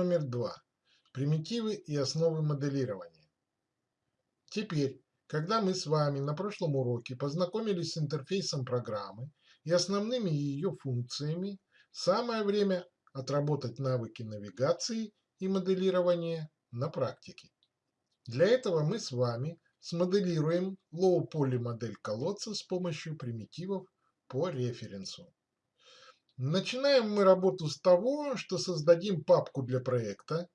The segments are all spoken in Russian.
Номер два. Примитивы и основы моделирования. Теперь, когда мы с вами на прошлом уроке познакомились с интерфейсом программы и основными ее функциями, самое время отработать навыки навигации и моделирования на практике. Для этого мы с вами смоделируем low-poly модель колодца с помощью примитивов по референсу. Начинаем мы работу с того, что создадим папку для проекта,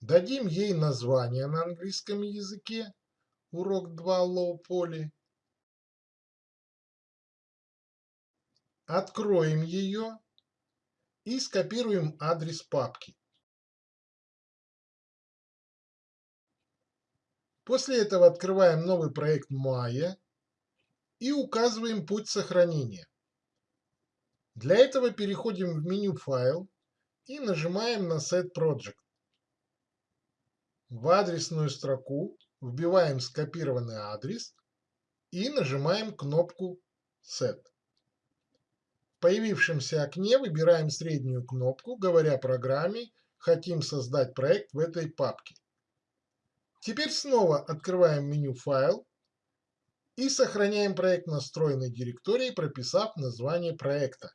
дадим ей название на английском языке, урок 2 Low Poly, откроем ее и скопируем адрес папки. После этого открываем новый проект Maya и указываем путь сохранения. Для этого переходим в меню «Файл» и нажимаем на Set Project. В адресную строку вбиваем скопированный адрес и нажимаем кнопку Set. В появившемся окне выбираем среднюю кнопку, говоря программе «Хотим создать проект в этой папке». Теперь снова открываем меню «Файл» и сохраняем проект на встроенной директории, прописав название проекта.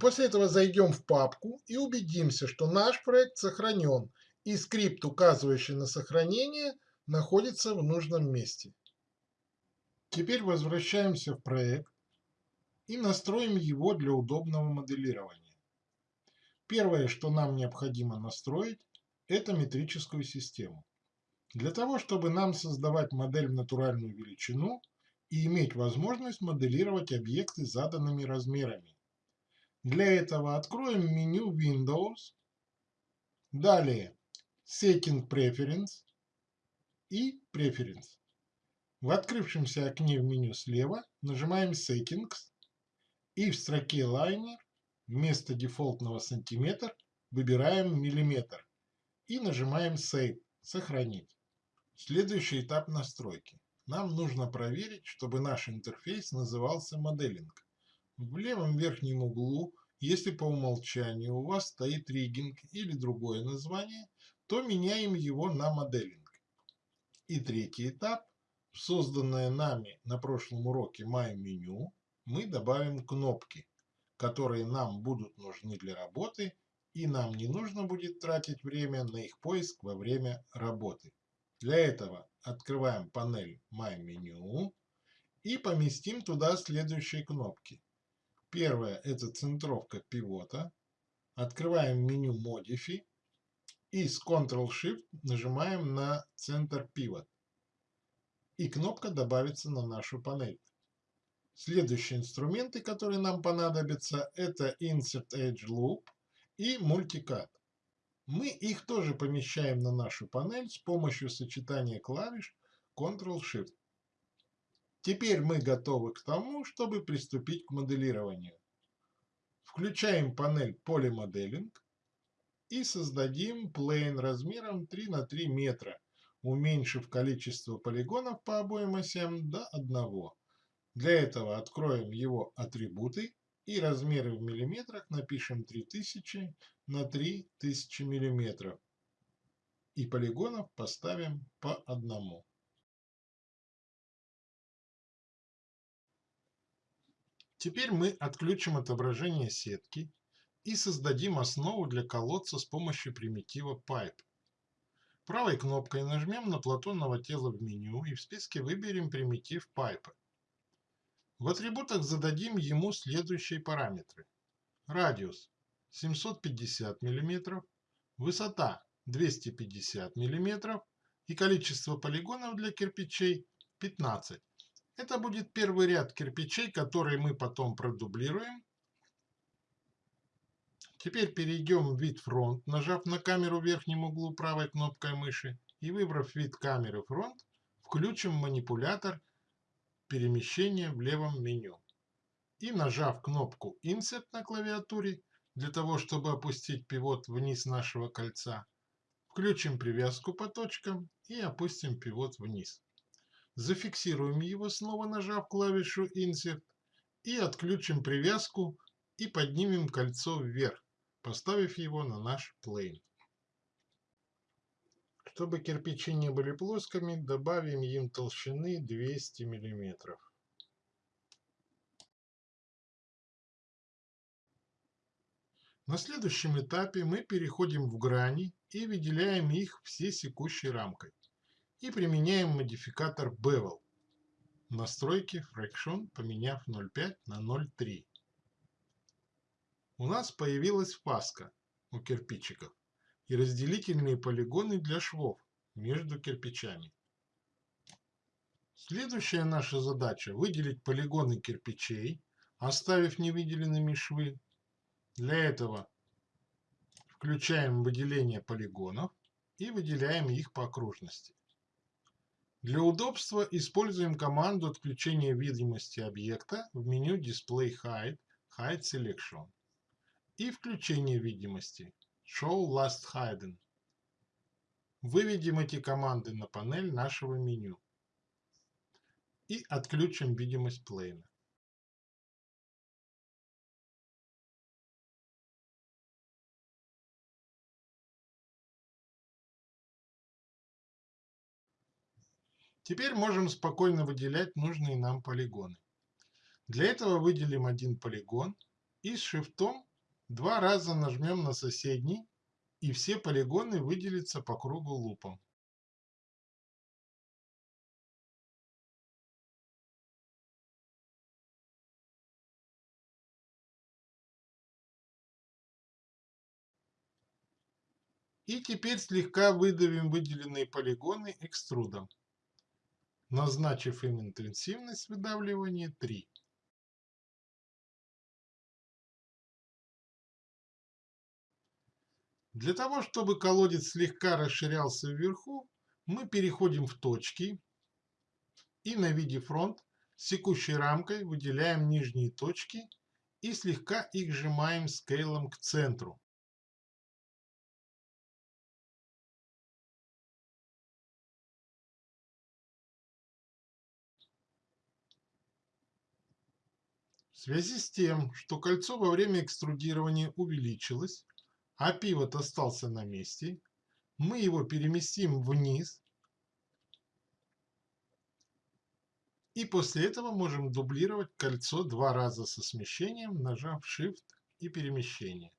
После этого зайдем в папку и убедимся, что наш проект сохранен и скрипт, указывающий на сохранение, находится в нужном месте. Теперь возвращаемся в проект и настроим его для удобного моделирования. Первое, что нам необходимо настроить, это метрическую систему. Для того, чтобы нам создавать модель в натуральную величину и иметь возможность моделировать объекты заданными размерами, для этого откроем меню Windows, далее Setting Preference и Preference. В открывшемся окне в меню слева нажимаем Settings и в строке Liner вместо дефолтного сантиметр выбираем миллиметр и нажимаем Save – сохранить. Следующий этап настройки. Нам нужно проверить, чтобы наш интерфейс назывался моделинг. В левом верхнем углу, если по умолчанию у вас стоит риггинг или другое название, то меняем его на моделинг. И третий этап. Созданное нами на прошлом уроке My Menu мы добавим кнопки, которые нам будут нужны для работы, и нам не нужно будет тратить время на их поиск во время работы. Для этого открываем панель My Menu и поместим туда следующие кнопки. Первое – это центровка пивота. Открываем меню Modify и с Ctrl-Shift нажимаем на центр Pivot. И кнопка добавится на нашу панель. Следующие инструменты, которые нам понадобятся, это Insert Edge Loop и Multicad. Мы их тоже помещаем на нашу панель с помощью сочетания клавиш Ctrl-Shift. Теперь мы готовы к тому, чтобы приступить к моделированию. Включаем панель Polymodeling и создадим плейн размером 3 на 3 метра, уменьшив количество полигонов по обоим осям до 1. Для этого откроем его атрибуты и размеры в миллиметрах напишем 3000 на 3000 миллиметров. И полигонов поставим по одному. Теперь мы отключим отображение сетки и создадим основу для колодца с помощью примитива Pipe. Правой кнопкой нажмем на платонного тела в меню и в списке выберем примитив Pipe. В атрибутах зададим ему следующие параметры. Радиус 750 мм, высота 250 мм и количество полигонов для кирпичей 15 это будет первый ряд кирпичей, который мы потом продублируем. Теперь перейдем в вид фронт, нажав на камеру в верхнем углу правой кнопкой мыши и выбрав вид камеры фронт, включим манипулятор перемещения в левом меню. И нажав кнопку Insert на клавиатуре, для того, чтобы опустить пивот вниз нашего кольца, включим привязку по точкам и опустим пивот вниз. Зафиксируем его, снова нажав клавишу Insert, и отключим привязку и поднимем кольцо вверх, поставив его на наш плейн. Чтобы кирпичи не были плоскими, добавим им толщины 200 мм. На следующем этапе мы переходим в грани и выделяем их все секущей рамкой и применяем модификатор Bevel. Настройки Fraction поменяв 0.5 на 0.3. У нас появилась фаска у кирпичиков и разделительные полигоны для швов между кирпичами. Следующая наша задача – выделить полигоны кирпичей, оставив невыделенными швы. Для этого включаем выделение полигонов и выделяем их по окружности. Для удобства используем команду отключения видимости объекта в меню Display Hide, Hide Selection и включение видимости Show Last Hidden. Выведем эти команды на панель нашего меню и отключим видимость плейна. Теперь можем спокойно выделять нужные нам полигоны. Для этого выделим один полигон и с шифтом два раза нажмем на соседний и все полигоны выделятся по кругу лупом. И теперь слегка выдавим выделенные полигоны экструдом назначив им интенсивность выдавливания 3. Для того, чтобы колодец слегка расширялся вверху, мы переходим в точки и на виде фронт секущей рамкой выделяем нижние точки и слегка их сжимаем скейлом к центру. В связи с тем, что кольцо во время экструдирования увеличилось, а пивот остался на месте, мы его переместим вниз и после этого можем дублировать кольцо два раза со смещением, нажав Shift и перемещение.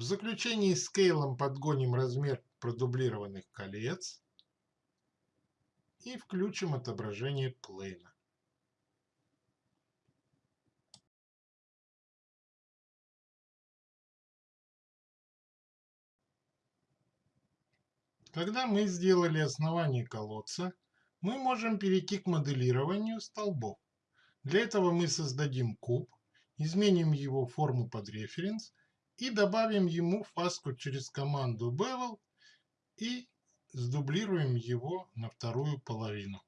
В заключении скейлом подгоним размер продублированных колец и включим отображение плейна. Когда мы сделали основание колодца, мы можем перейти к моделированию столбов. Для этого мы создадим куб, изменим его форму под референс и добавим ему фаску через команду bevel и сдублируем его на вторую половину.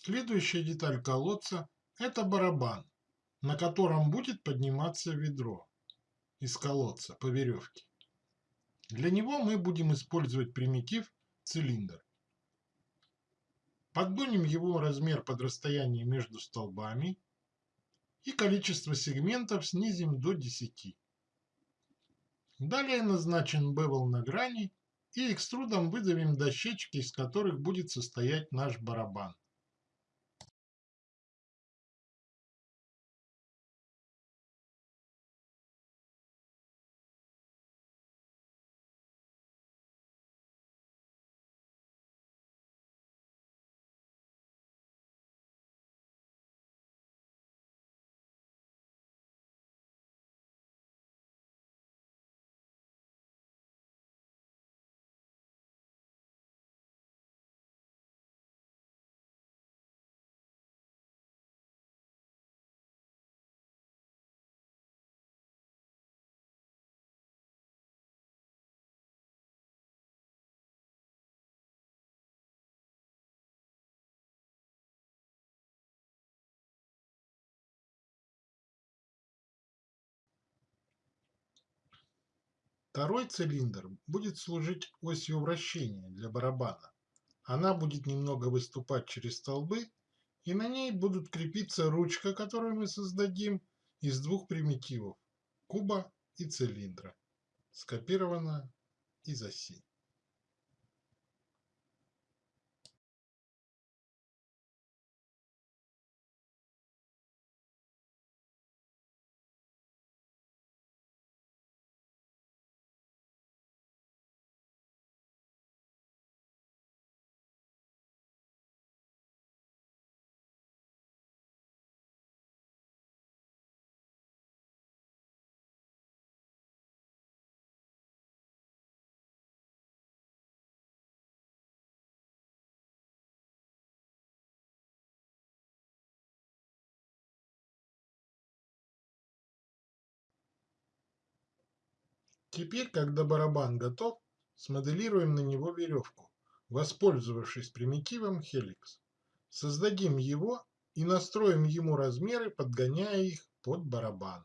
Следующая деталь колодца – это барабан. на котором будет подниматься ведро из колодца по веревке. Для него мы будем использовать примитив цилиндр. Подгоним его размер под расстояние между столбами и количество сегментов снизим до 10. Далее назначен бевел на грани и экструдом выдавим дощечки, из которых будет состоять наш барабан. Второй цилиндр будет служить осью вращения для барабана. Она будет немного выступать через столбы, и на ней будут крепиться ручка, которую мы создадим из двух примитивов – куба и цилиндра, скопирована из оси. Теперь, когда барабан готов, смоделируем на него веревку, воспользовавшись примитивом Helix. Создадим его и настроим ему размеры, подгоняя их под барабан.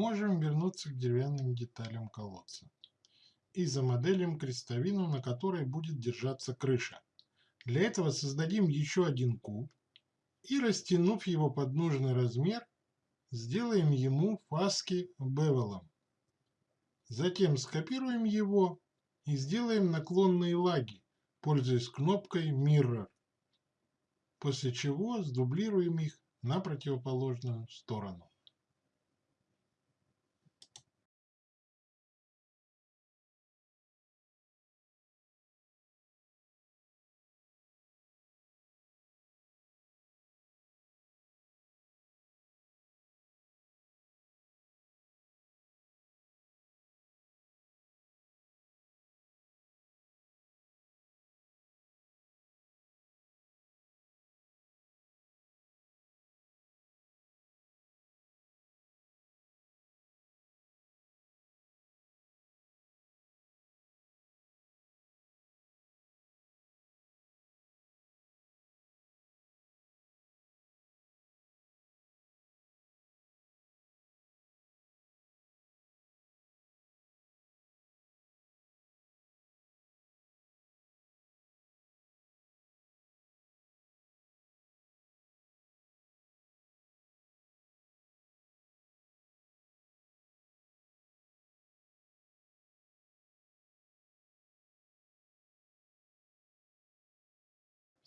Можем вернуться к деревянным деталям колодца и замоделим крестовину, на которой будет держаться крыша. Для этого создадим еще один куб и, растянув его под нужный размер, сделаем ему фаски бевелом. Затем скопируем его и сделаем наклонные лаги, пользуясь кнопкой Mirror, после чего сдублируем их на противоположную сторону.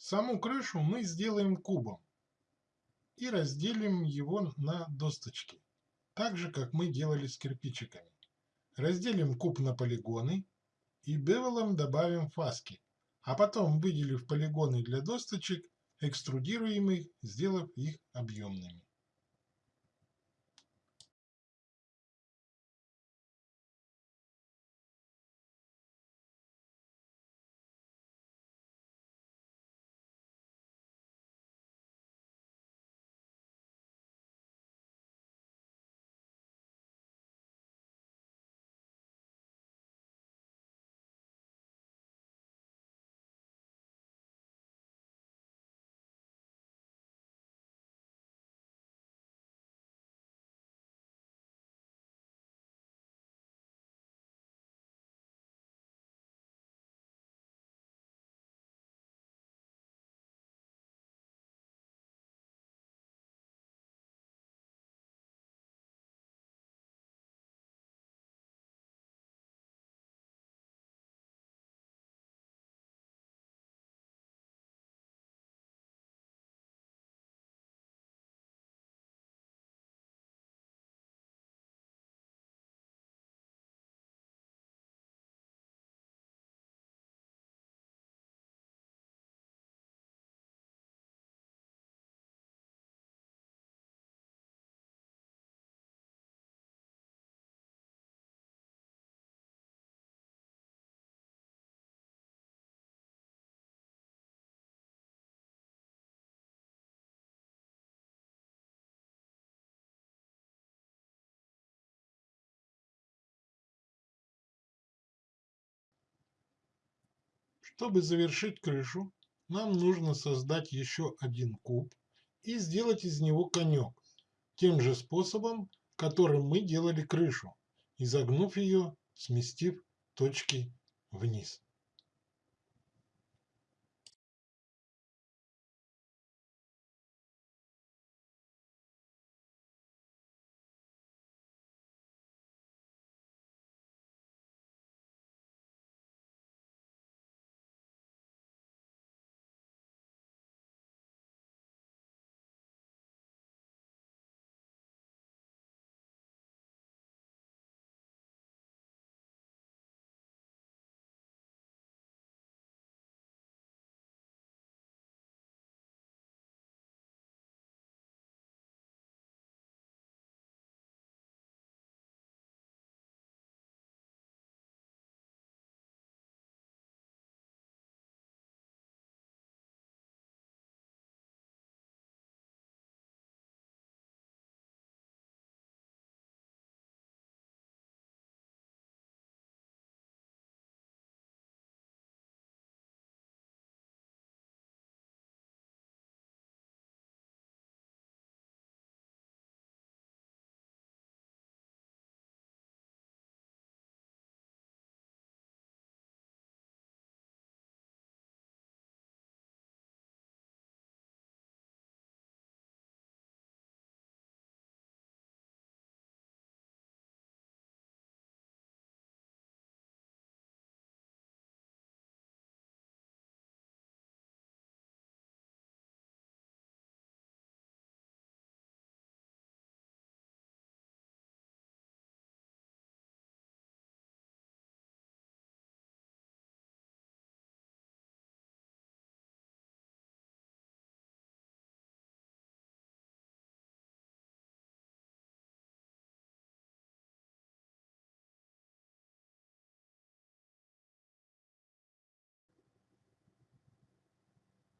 Саму крышу мы сделаем кубом и разделим его на досточки, так же, как мы делали с кирпичиками. Разделим куб на полигоны и бевелом добавим фаски, а потом, выделив полигоны для досточек, экструдируем их, сделав их объемными. Чтобы завершить крышу, нам нужно создать еще один куб и сделать из него конек, тем же способом, которым мы делали крышу, изогнув ее, сместив точки вниз.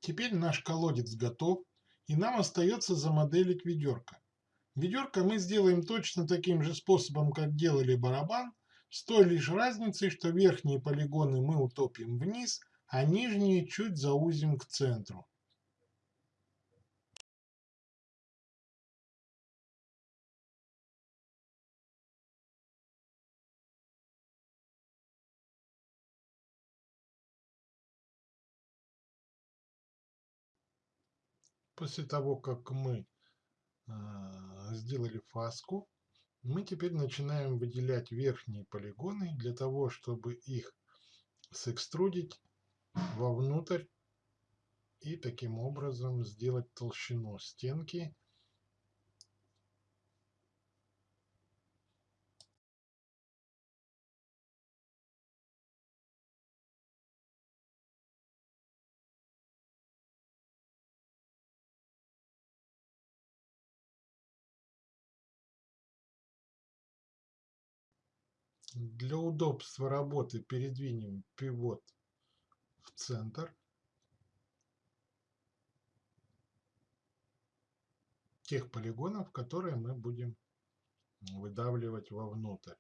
Теперь наш колодец готов, и нам остается замоделить ведерко. Ведерко мы сделаем точно таким же способом, как делали барабан, с той лишь разницей, что верхние полигоны мы утопим вниз, а нижние чуть заузим к центру. После того, как мы а, сделали фаску, мы теперь начинаем выделять верхние полигоны для того, чтобы их сэкструдить вовнутрь и таким образом сделать толщину стенки Для удобства работы передвинем пивот в центр. тех полигонов, которые мы будем выдавливать вовнутрь.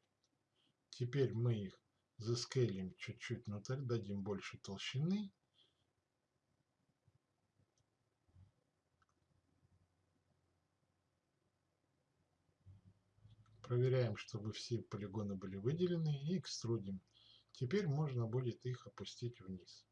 Теперь мы их заскейлим чуть-чуть внутрь, дадим больше толщины. Проверяем, чтобы все полигоны были выделены и экструдим. Теперь можно будет их опустить вниз.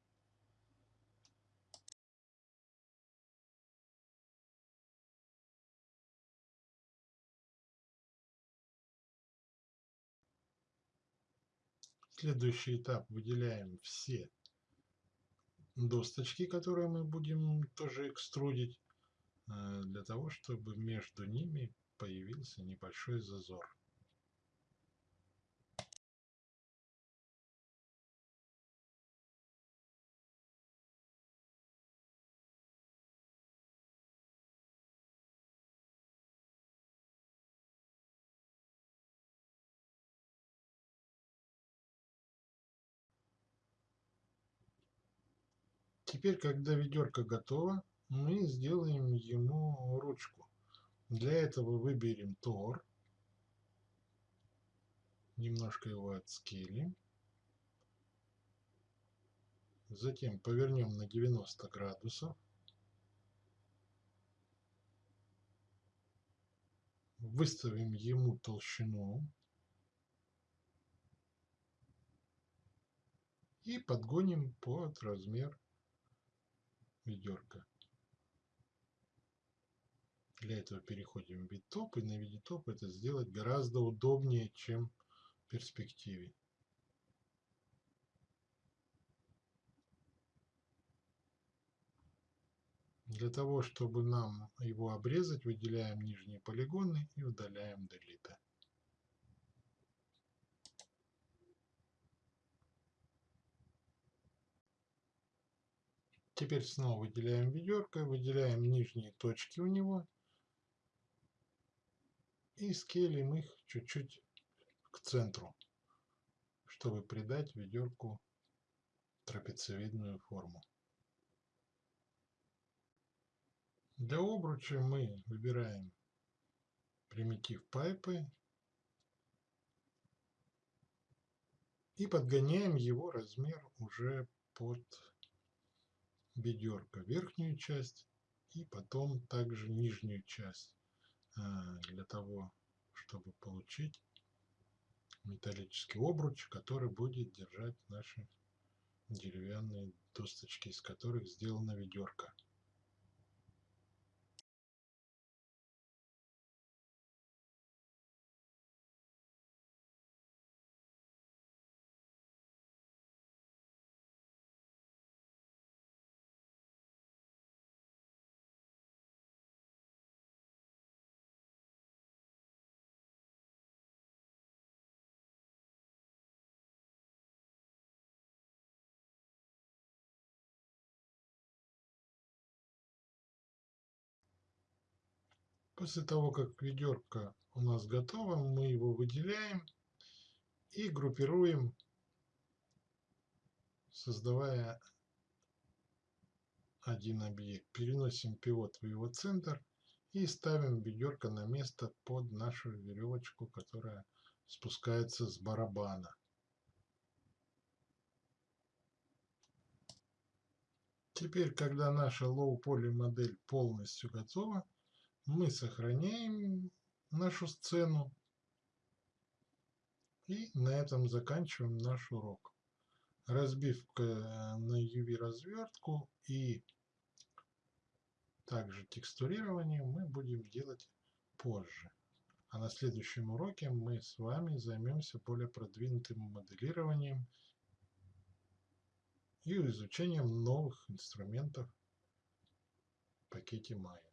Следующий этап выделяем все досточки, которые мы будем тоже экструдить, э, для того, чтобы между ними появился небольшой зазор. Теперь, когда ведерко готово, мы сделаем ему ручку. Для этого выберем Тор, немножко его отскилим, затем повернем на 90 градусов, выставим ему толщину. И подгоним под размер ведерка. Для этого переходим в топ, и на топ это сделать гораздо удобнее, чем в перспективе. Для того, чтобы нам его обрезать, выделяем нижние полигоны и удаляем Delete. Теперь снова выделяем ведерко, выделяем нижние точки у него и скелим их чуть-чуть к центру, чтобы придать ведерку трапециевидную форму. Для обруча мы выбираем примитив пайпы и подгоняем его размер уже под ведерко верхнюю часть и потом также нижнюю часть для того, чтобы получить металлический обруч, который будет держать наши деревянные досточки, из которых сделана ведерко. После того, как ведерко у нас готово, мы его выделяем и группируем, создавая один объект. Переносим пивот в его центр и ставим ведерко на место под нашу веревочку, которая спускается с барабана. Теперь, когда наша low-poly модель полностью готова, мы сохраняем нашу сцену. И на этом заканчиваем наш урок. Разбивка на UV развертку и также текстурирование мы будем делать позже. А на следующем уроке мы с вами займемся более продвинутым моделированием и изучением новых инструментов пакете Maya.